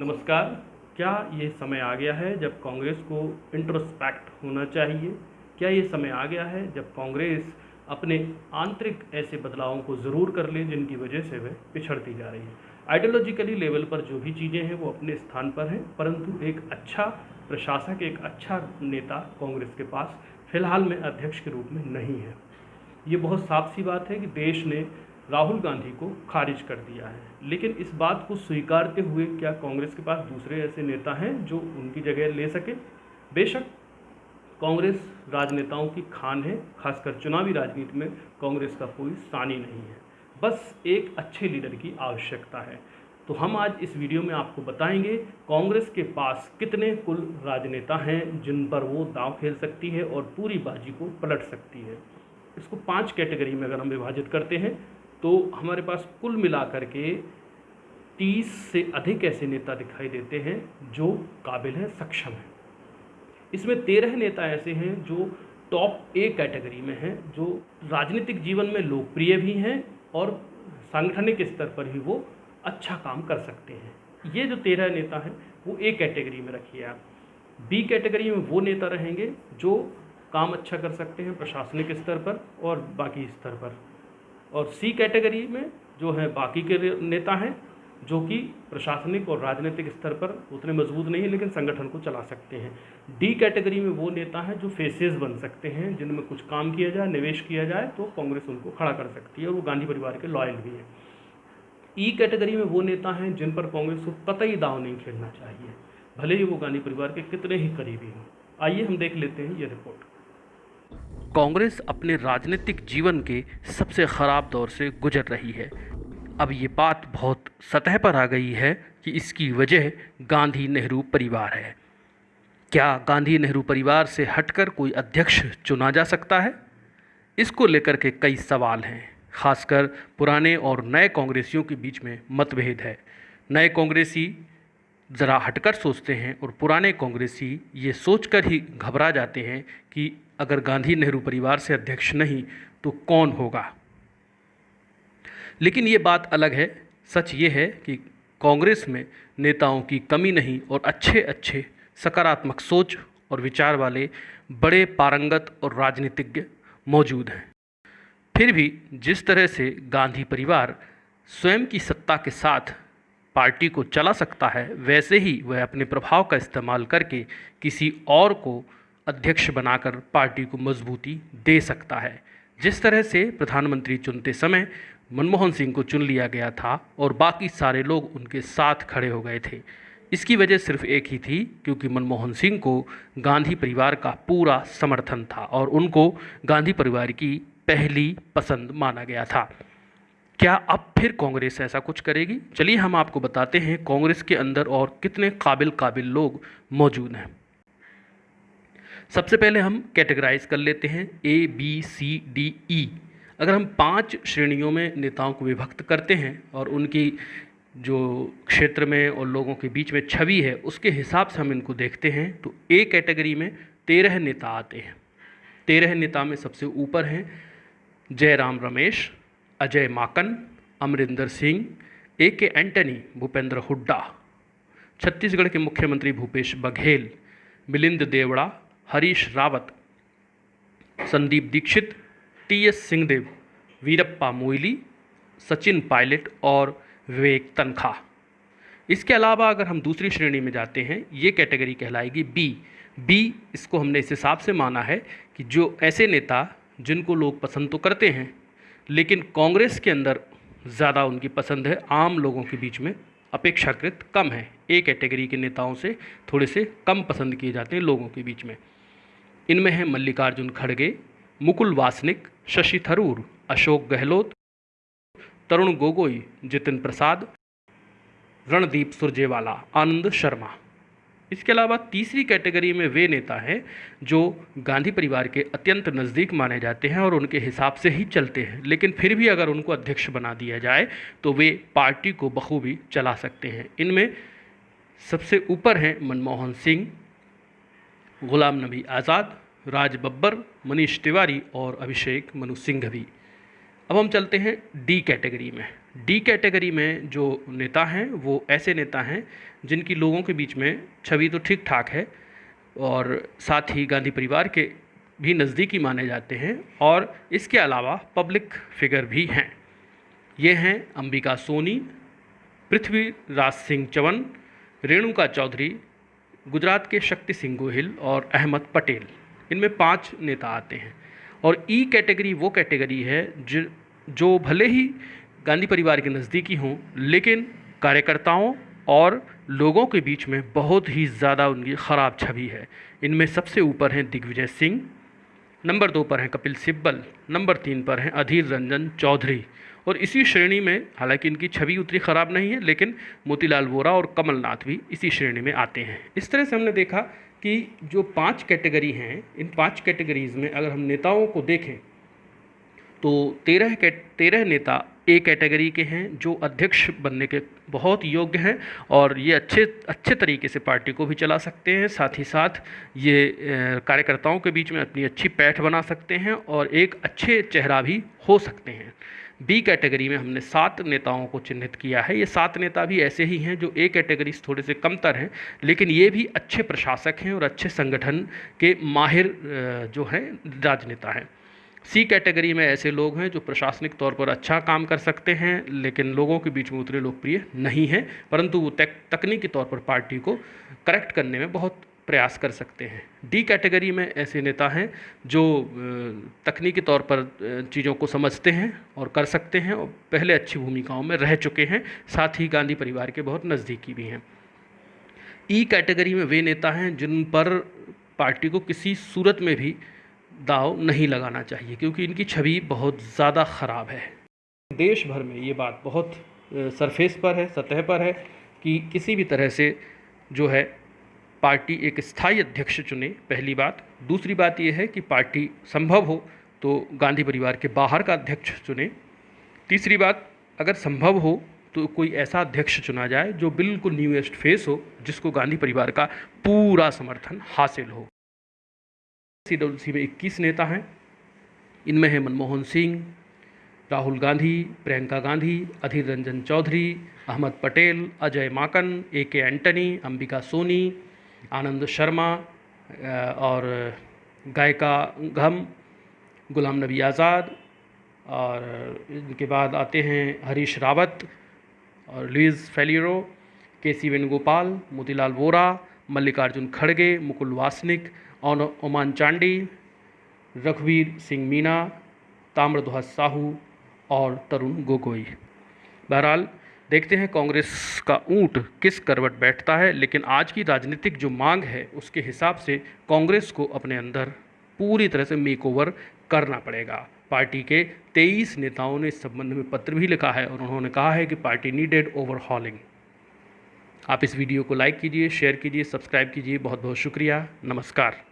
नमस्कार। क्या ये समय आ गया है जब कांग्रेस को इंट्रोस्पेक्ट होना चाहिए? क्या ये समय आ गया है जब कांग्रेस अपने आंतरिक ऐसे बदलावों को ज़रूर कर ले जिनकी वजह से वह पिछड़ती जा रही है? आइडियोलॉजिकली लेवल पर जो भी चीज़ें हैं वो अपने स्थान पर हैं, परंतु एक अच्छा प्रशासक, एक अच्छा नेता कांग्रेस के पास फ़िलहाल में अध्यक्ष के रूप में नहीं है। ये बहुत साफ़ सी बात है कि देश ने राहुल गांधी को खारिज कर दिया है। लेकिन इस बात को स्वीकारते हुए क्या कांग्रेस के पास दूसरे ऐसे नेता हैं जो उनकी जगह ले सके? बेशक कांग्रेस राजनेताओं की खान है, खासकर चुनावी राजनीति में कांग्रेस का कोई सानी नहीं है। बस एक अच्छे लीडर की आवश्यकता है। तो हम आज इस वीडियो में आपको बताएँगे कांग्रेस के पास कितने कुल राजनेता हैं जिन पर वो दांव खेल सकती है और पूरी बाजी को पलट सकती है। इसको पाँच कैटेगरी में अगर हम विभाजित करते हैं तो हमारे पास कुल मिलाकर के तीस से अधिक ऐसे नेता दिखाई देते हैं जो काबिल हैं, सक्षम हैं। इसमें तेरह नेता ऐसे हैं जो टॉप ए कैटेगरी में हैं, जो राजनीतिक जीवन में लोकप्रिय भी हैं और सांगठनिक स्तर पर भी वो अच्छा काम कर सकते हैं। ये जो तेरह नेता हैं, वो ए कैटेगरी में रखिए आप। बी कैटेगरी में वो नेता रहेंगे जो काम अच्छा कर सकते हैं प्रशासनिक स्तर पर और बाकी स्तर पर। और सी कैटेगरी में जो है बाकी के नेता हैं, जो कि प्रशासनिक और राजनीतिक स्तर पर उतने मज़बूत नहीं है, लेकिन संगठन को चला सकते हैं। डी कैटेगरी में वो नेता हैं जो फेसेस बन सकते हैं, जिनमें कुछ काम किया जाए, निवेश किया जाए तो कांग्रेस उनको खड़ा कर सकती है और वो गांधी परिवार के लॉयल भी हैं। ई कैटेगरी में वो नेता हैं जिन पर कांग्रेस को कतई दाव नहीं खेलना चाहिए, भले ही वो गांधी परिवार के कितने ही करीबी हों। आइए हम देख लेते हैं ये रिपोर्ट कांग्रेस अपने राजनीतिक जीवन के सबसे ख़राब दौर से गुजर रही है। अब ये बात बहुत सतह पर आ गई है कि इसकी वजह गांधी नेहरू परिवार है। क्या गांधी नेहरू परिवार से हटकर कोई अध्यक्ष चुना जा सकता है? इसको लेकर के कई सवाल हैं, खासकर पुराने और नए कांग्रेसियों के बीच में मतभेद है। नए कांग्रेसी ज़रा हटकर सोचते हैं और पुराने कांग्रेसी ये सोचकर ही घबरा जाते हैं कि अगर गांधी नेहरू परिवार से अध्यक्ष नहीं तो कौन होगा? लेकिन ये बात अलग है। सच ये है कि कांग्रेस में नेताओं की कमी नहीं और अच्छे अच्छे सकारात्मक सोच और विचार वाले बड़े पारंगत और राजनीतिज्ञ मौजूद हैं। फिर भी जिस तरह से गांधी परिवार स्वयं की सत्ता के साथ पार्टी को चला सकता है, वैसे ही वह अपने प्रभाव का इस्तेमाल करके किसी और को अध्यक्ष बनाकर पार्टी को मजबूती दे सकता है। जिस तरह से प्रधानमंत्री चुनते समय मनमोहन सिंह को चुन लिया गया था और बाकी सारे लोग उनके साथ खड़े हो गए थे, इसकी वजह सिर्फ़ एक ही थी, क्योंकि मनमोहन सिंह को गांधी परिवार का पूरा समर्थन था और उनको गांधी परिवार की पहली पसंद माना गया था। क्या अब फिर कांग्रेस ऐसा कुछ करेगी? चलिए हम आपको बताते हैं कांग्रेस के अंदर और कितने काबिल काबिल लोग मौजूद हैं। सबसे पहले हम कैटेगराइज कर लेते हैं A B C D E अगर हम पाँच श्रेणियों में नेताओं को विभक्त करते हैं और उनकी जो क्षेत्र में और लोगों के बीच में छवि है, उसके हिसाब से हम इनको देखते हैं तो ए कैटेगरी में तेरह नेता आते हैं। तेरह नेता में सबसे ऊपर हैं जयराम रमेश, अजय माकन, अमरिंदर सिंह ए के एंटनी भूपेंद्र हुड्डा। छत्तीसगढ़ के मुख्यमंत्री भूपेश बघेल, मिलिंद देवड़ा हरीश रावत, संदीप दीक्षित टी एस सिंहदेव, वीरप्पा मोइली, सचिन पायलट और विवेक तनखा। इसके अलावा अगर हम दूसरी श्रेणी में जाते हैं, ये कैटेगरी कहलाएगी बी। बी इसको हमने इस हिसाब से माना है कि जो ऐसे नेता जिनको लोग पसंद तो करते हैं, लेकिन कांग्रेस के अंदर ज़्यादा उनकी पसंद है, आम लोगों के बीच में अपेक्षाकृत कम है। ए कैटेगरी के नेताओं से थोड़े से कम पसंद किए जाते हैं लोगों के बीच में। इनमें हैं मल्लिकार्जुन खड़गे, मुकुल वासनिक, शशि थरूर, अशोक गहलोत, तरुण गोगोई, जितिन प्रसाद, रणदीप सुरजेवाला, आनंद शर्मा। इसके अलावा तीसरी कैटेगरी में वे नेता हैं जो गांधी परिवार के अत्यंत नज़दीक माने जाते हैं और उनके हिसाब से ही चलते हैं। लेकिन फिर भी अगर उनको अध्यक्ष बना दिया जाए तो वे पार्टी को बखूबी चला सकते हैं। इनमें सबसे ऊपर हैं मनमोहन सिंह गुलाम नबी आज़ाद, राज बब्बर, मनीष तिवारी और अभिषेक मनु सिंह सिंघवी। अब हम चलते हैं डी कैटेगरी में। डी कैटेगरी में जो नेता हैं, वो ऐसे नेता हैं जिनकी लोगों के बीच में छवि तो ठीक ठाक है और साथ ही गांधी परिवार के भी नज़दीकी माने जाते हैं और इसके अलावा पब्लिक फिगर भी हैं। ये हैं अंबिका सोनी, पृथ्वीराज सिंह चवन रेणुका चौधरी गुजरात के शक्ति सिंह गोहिल और अहमद पटेल। इनमें पाँच नेता आते हैं। और ई कैटेगरी, वो कैटेगरी है जो जो भले ही गांधी परिवार के नज़दीकी हों, लेकिन कार्यकर्ताओं और लोगों के बीच में बहुत ही ज़्यादा उनकी ख़राब छवि है। इनमें सबसे ऊपर हैं दिग्विजय सिंह, नंबर दो पर हैं कपिल सिब्बल, नंबर तीन पर हैं अधीर रंजन चौधरी। और इसी श्रेणी में, हालाँकि इनकी छवि उतनी ख़राब नहीं है, लेकिन मोतीलाल वोरा और कमलनाथ भी इसी श्रेणी में आते हैं। इस तरह से हमने देखा कि जो पाँच कैटेगरी हैं, इन पाँच कैटेगरीज़ में अगर हम नेताओं को देखें तो तेरह तेरह नेता ए कैटेगरी के हैं, जो अध्यक्ष बनने के बहुत योग्य हैं और ये अच्छे अच्छे तरीके से पार्टी को भी चला सकते हैं। साथ ही साथ ये कार्यकर्ताओं के बीच में अपनी अच्छी पैठ बना सकते हैं और एक अच्छे चेहरा भी हो सकते हैं। बी कैटेगरी में हमने सात नेताओं को चिन्हित किया है। ये सात नेता भी ऐसे ही हैं जो ए कैटेगरी से थोड़े से कमतर हैं, लेकिन ये भी अच्छे प्रशासक हैं और अच्छे संगठन के माहिर जो हैं, राजनेता हैं। सी कैटेगरी में ऐसे लोग हैं जो प्रशासनिक तौर पर अच्छा काम कर सकते हैं, लेकिन लोगों के बीच में उतने लोकप्रिय नहीं हैं, परंतु वो तकनीकी तौर पर पार्टी को करेक्ट करने में बहुत प्रयास कर सकते हैं। डी कैटेगरी में ऐसे नेता हैं जो तकनीकी तौर पर चीज़ों को समझते हैं और कर सकते हैं और पहले अच्छी भूमिकाओं में रह चुके हैं, साथ ही गांधी परिवार के बहुत नज़दीकी भी हैं। ई कैटेगरी में वे नेता हैं जिन पर पार्टी को किसी सूरत में भी दाव नहीं लगाना चाहिए, क्योंकि इनकी छवि बहुत ज़्यादा ख़राब है। देश भर में ये बात बहुत सरफेस पर है, सतह पर है कि किसी भी तरह से जो है पार्टी एक स्थायी अध्यक्ष चुने, पहली बात। दूसरी बात यह है कि पार्टी संभव हो तो गांधी परिवार के बाहर का अध्यक्ष चुने। तीसरी बात, अगर संभव हो तो कोई ऐसा अध्यक्ष चुना जाए जो बिल्कुल न्यूएस्ट फेस हो, जिसको गांधी परिवार का पूरा समर्थन हासिल हो। सी डब्ल्यू सी में इक्कीस नेता हैं। इनमें है मनमोहन सिंह, राहुल गांधी, प्रियंका गांधी, अधीर रंजन चौधरी, अहमद पटेल, अजय माकन, ए के एंटनी, अंबिका सोनी आनंद शर्मा और गायिका घम, गुलाम नबी आज़ाद, और इनके बाद आते हैं हरीश रावत और लुइस फेलियरो के सी वेणुगोपाल, मोतीलाल वोरा, मल्लिकार्जुन खड़गे, मुकुल वासनिक और ओमान चांडी, रघुवीर सिंह मीना ताम्रध्वज साहू और तरुण गोगोई। बहरहाल देखते हैं कांग्रेस का ऊँट किस करवट बैठता है, लेकिन आज की राजनीतिक जो मांग है, उसके हिसाब से कांग्रेस को अपने अंदर पूरी तरह से मेकओवर करना पड़ेगा। पार्टी के 23 नेताओं ने इस संबंध में पत्र भी लिखा है और उन्होंने कहा है कि पार्टी नीडेड ओवरहॉलिंग आप इस वीडियो को लाइक कीजिए शेयर कीजिए सब्सक्राइब कीजिए। बहुत बहुत शुक्रिया। नमस्कार।